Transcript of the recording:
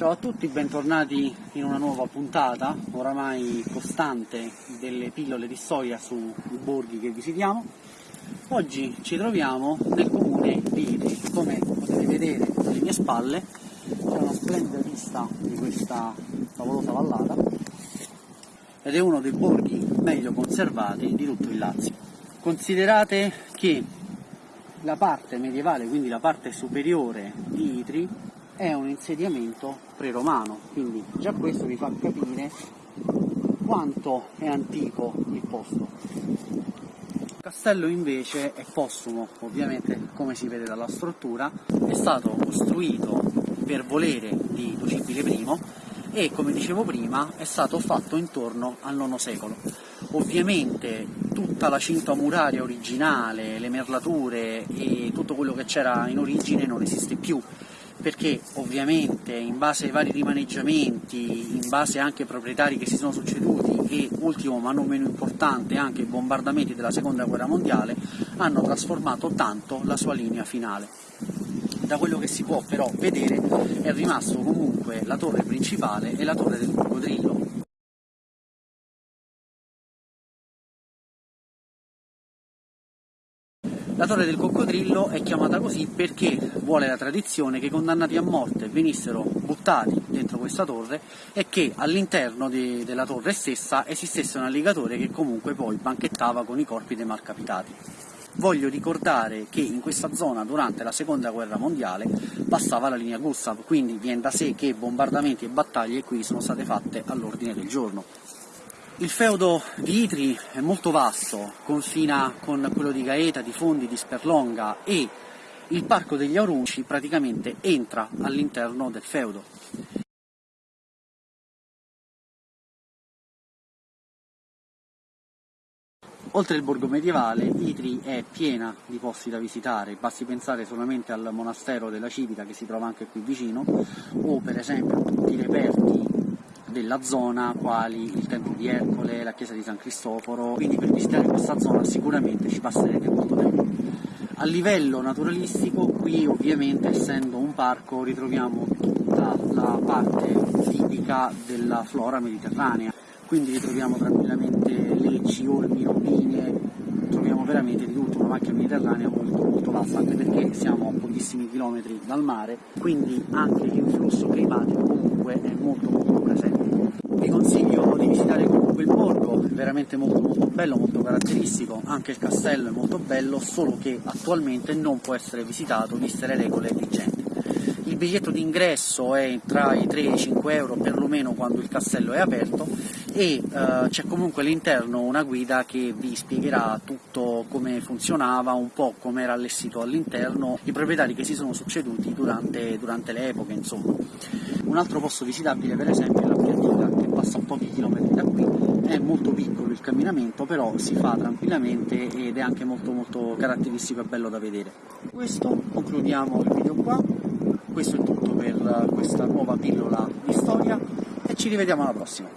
Ciao a tutti, bentornati in una nuova puntata, oramai costante, delle pillole di storia sui borghi che visitiamo. Oggi ci troviamo nel comune di Itri, come potete vedere alle mie spalle c'è una splendida vista di questa favolosa vallata ed è uno dei borghi meglio conservati di tutto il Lazio. Considerate che la parte medievale, quindi la parte superiore di Itri, è un insediamento pre-romano, quindi già questo vi fa capire quanto è antico il posto. Il castello invece è postumo, ovviamente come si vede dalla struttura, è stato costruito per volere di Lucibile I e come dicevo prima è stato fatto intorno al IX secolo. Ovviamente tutta la cinta muraria originale, le merlature e tutto quello che c'era in origine non esiste più, perché ovviamente in base ai vari rimaneggiamenti, in base anche ai proprietari che si sono succeduti e ultimo ma non meno importante anche i bombardamenti della seconda guerra mondiale hanno trasformato tanto la sua linea finale. Da quello che si può però vedere è rimasto comunque la torre principale e la torre del coccodrillo, La torre del coccodrillo è chiamata così perché vuole la tradizione che i condannati a morte venissero buttati dentro questa torre e che all'interno de della torre stessa esistesse un alligatore che comunque poi banchettava con i corpi dei malcapitati. Voglio ricordare che in questa zona durante la seconda guerra mondiale passava la linea Gustav, quindi viene da sé che bombardamenti e battaglie qui sono state fatte all'ordine del giorno. Il feudo di Itri è molto vasto, confina con quello di Gaeta, di Fondi, di Sperlonga e il Parco degli Aurunci praticamente entra all'interno del feudo. Oltre il borgo medievale, Itri è piena di posti da visitare, basti pensare solamente al monastero della Civica che si trova anche qui vicino, o per esempio tutti i reperti della zona, quali il Tempio di Ercole, la chiesa di San Cristoforo, quindi per visitare questa zona sicuramente ci passerete molto tempo. A livello naturalistico, qui ovviamente essendo un parco ritroviamo tutta la parte tipica della flora mediterranea, quindi ritroviamo tranquillamente lecci, olmi, robine, troviamo veramente di tutto, una macchia mediterranea molto, molto vasta, anche perché siamo a pochissimi chilometri dal mare, quindi anche l'influsso climatico comunque è molto molto presente. Vi consiglio di visitare comunque il borgo, è veramente molto molto bello, molto caratteristico, anche il castello è molto bello, solo che attualmente non può essere visitato viste le regole vigenti. Il biglietto d'ingresso è tra i 3 e i 5 euro perlomeno quando il castello è aperto e uh, c'è comunque all'interno una guida che vi spiegherà tutto come funzionava, un po' come era allestito all'interno, i proprietari che si sono succeduti durante, durante le epoche insomma. Un altro posto visitabile per esempio è la Piatica che passa a pochi chilometri da qui, è molto piccolo il camminamento però si fa tranquillamente ed è anche molto molto caratteristico e bello da vedere. Questo concludiamo il video qua, questo è tutto per questa nuova pillola di storia e ci rivediamo alla prossima.